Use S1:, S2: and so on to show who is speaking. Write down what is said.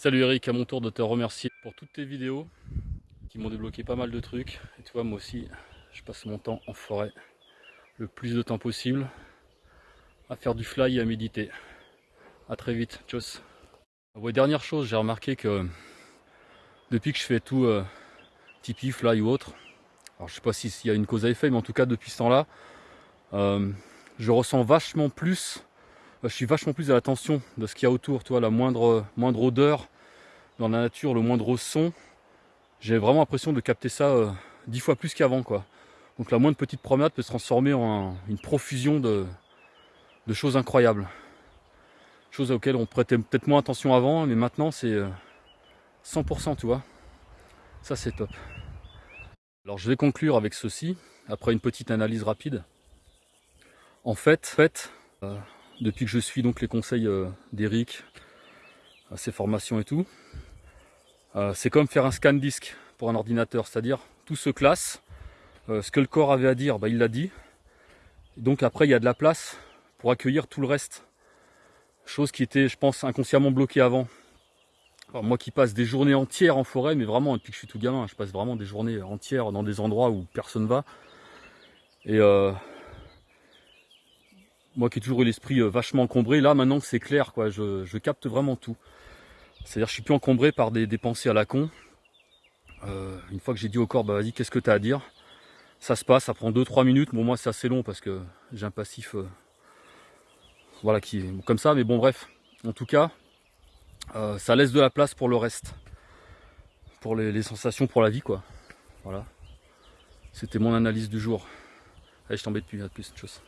S1: Salut Eric, à mon tour de te remercier pour toutes tes vidéos qui m'ont débloqué pas mal de trucs. Et tu vois, moi aussi, je passe mon temps en forêt le plus de temps possible à faire du fly et à méditer. A très vite, tchuss. Dernière chose, j'ai remarqué que depuis que je fais tout euh, Tipeee, fly ou autre, alors je sais pas s'il y a une cause à effet, mais en tout cas depuis ce temps-là, euh, je ressens vachement plus je suis vachement plus à l'attention de ce qu'il y a autour, la moindre, moindre odeur dans la nature, le moindre son. J'ai vraiment l'impression de capter ça euh, dix fois plus qu'avant, quoi. Donc la moindre petite promenade peut se transformer en une profusion de, choses incroyables. Choses auxquelles on prêtait peut-être moins attention avant, mais maintenant c'est 100%, euh, tu vois. Ça c'est top. Alors je vais conclure avec ceci, après une petite analyse rapide. En fait, fait euh, depuis que je suis donc les conseils euh, d'Eric, ses formations et tout. Euh, c'est comme faire un scan disque pour un ordinateur, c'est-à-dire tout se classe, euh, ce que le corps avait à dire, bah, il l'a dit. donc après, il y a de la place pour accueillir tout le reste. Chose qui était, je pense, inconsciemment bloquée avant. moi qui passe des journées entières en forêt, mais vraiment, depuis que je suis tout gamin, je passe vraiment des journées entières dans des endroits où personne va. Et moi qui ai toujours eu l'esprit euh, vachement encombré, là maintenant c'est clair, quoi, je, capte vraiment tout. C'est-à-dire je suis plus encombré par des, pensées à la con. Euh, une fois que j'ai dit au corps, bah vas-y, qu'est-ce que tu as à dire? Ça se passe, ça prend 2-3 minutes. Bon, moi c'est assez long parce que j'ai un passif euh, voilà, qui est comme ça, mais bon, bref. En tout cas, ça laisse de la place pour le reste. Pour les, sensations, pour la vie, quoi. Voilà. C'était mon analyse du jour. Allez, je t'embête plus, à plus, de choses.